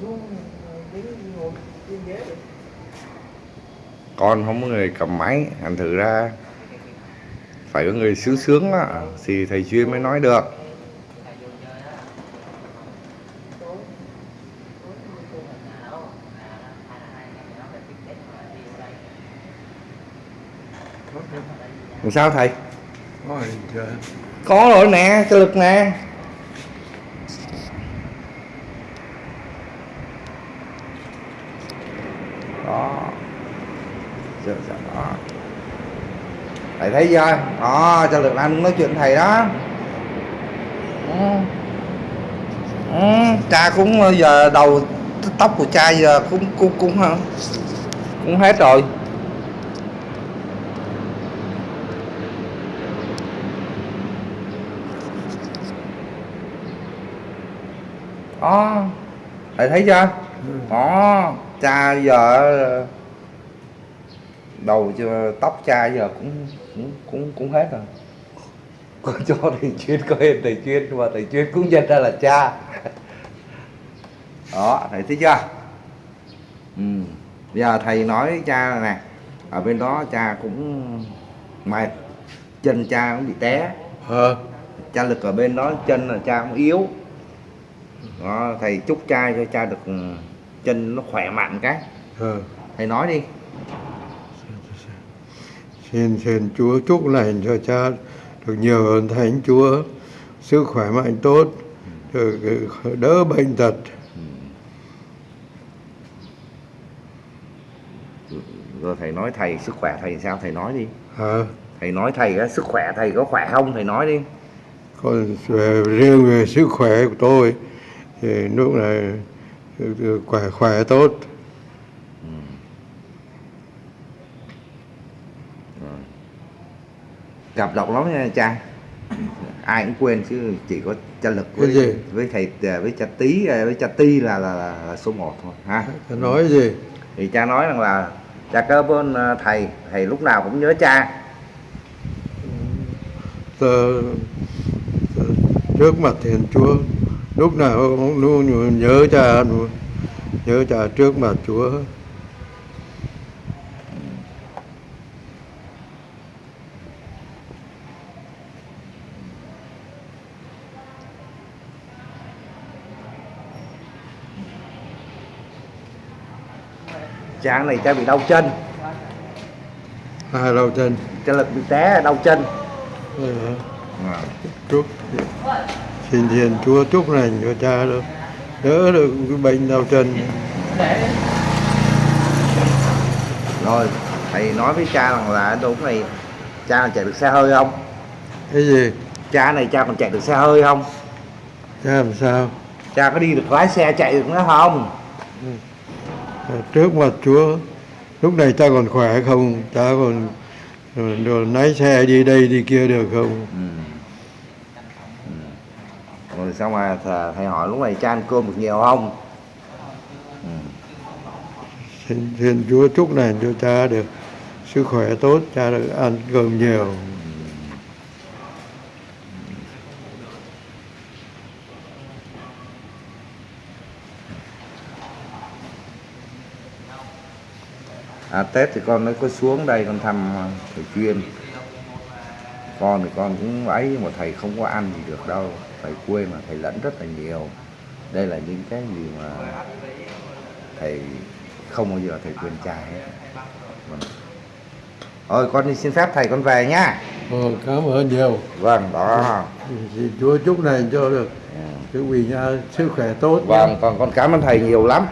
xuống đứng ngồi trên ghế được con không có người cầm máy thành thử ra phải có người sướng sướng á thì thầy chuyên mới nói được. Làm sao thầy? Có rồi nè cái lực nè đó. Giờ, giờ, đó. Thầy thấy chưa? Đó cho lực anh nói chuyện thầy đó. Ừ. Ừ, cha cũng ờ, giờ đầu tóc của cha giờ cũng cũng cũng ờ, cũng hết rồi. Đó. Thầy thấy chưa? Đó cha giờ đầu cho tóc cha giờ cũng cũng cũng cũng hết rồi. Có cho thầy chuyên có hết thầy chuyên mà thầy chuyên cũng nhận ra là cha. Đó thầy thấy chưa? Ừ. giờ thầy nói cha nè ở bên đó cha cũng mệt chân cha cũng bị té. Ờ cha lực ở bên đó chân là cha cũng yếu. Đó, thầy chúc cha cho cha được chân nó khỏe mạnh cái. Ờ. Thầy nói đi. Xin xin Chúa chúc lành cho cha. Được nhiều hơn Thánh Chúa. Sức khỏe mạnh tốt. Được đỡ bệnh tật. Rồi thầy nói thầy sức khỏe thầy sao? Thầy nói đi. Hả? Thầy nói thầy sức khỏe thầy có khỏe không? Thầy nói đi. Còn về, riêng về sức khỏe của tôi. Thì lúc này khỏe khỏe tốt. Gặp độc lắm nha cha. Ai cũng quên chứ chỉ có cha lực Cái gì? với với thầy với cha tí với cha ti là là, là, là số 1 thôi ha. Cha nói gì? Thì cha nói rằng là cha cảm ơn ờ, thầy thầy lúc nào cũng nhớ cha. Tờ, tờ, trước mặt Thiên Chúa lúc nào cũng luôn nhớ cha nhớ cha trước mặt Chúa. Cha này cha bị đau chân. Hai đầu chân? Cha lực bị té đau chân. Ờ, chúc xin Thiên Chúa chúc lành cho cha được đỡ được cái bệnh đau chân. Rồi thầy nói với cha rằng là đúng này cha chạy được xe hơi không? Cái gì? Cha này cha còn chạy được xe hơi không? Cha làm sao? Cha có đi được lái xe chạy được nữa không? Ờ, trước mặt Chúa lúc này cha còn khỏe không? Cha còn rồi, rồi lái xe đi đây đi kia được không? Ừ. Ừ. rồi xong mà thầy, hỏi lúc này cha ăn cơm được nhiều không? Ừ. xin, xin Chúa chúc lành cho cha được sức khỏe tốt cha được ăn cơm nhiều. À, Tết thì con mới có xuống đây con thăm thầy chuyên. Con thì con cũng ấy mà thầy không có ăn gì được đâu thầy quê mà thầy lẫn rất là nhiều. Đây là những cái gì mà thầy không bao giờ thầy quên cha hết. Vâng. thôi con đi xin phép thầy con về nhá Ờ, cảm ơn nhiều. Vâng đó. Xin Chúa chúc lành cho được Ừ. cái vì nha sức khỏe tốt vâng còn con cảm ơn thầy nhiều lắm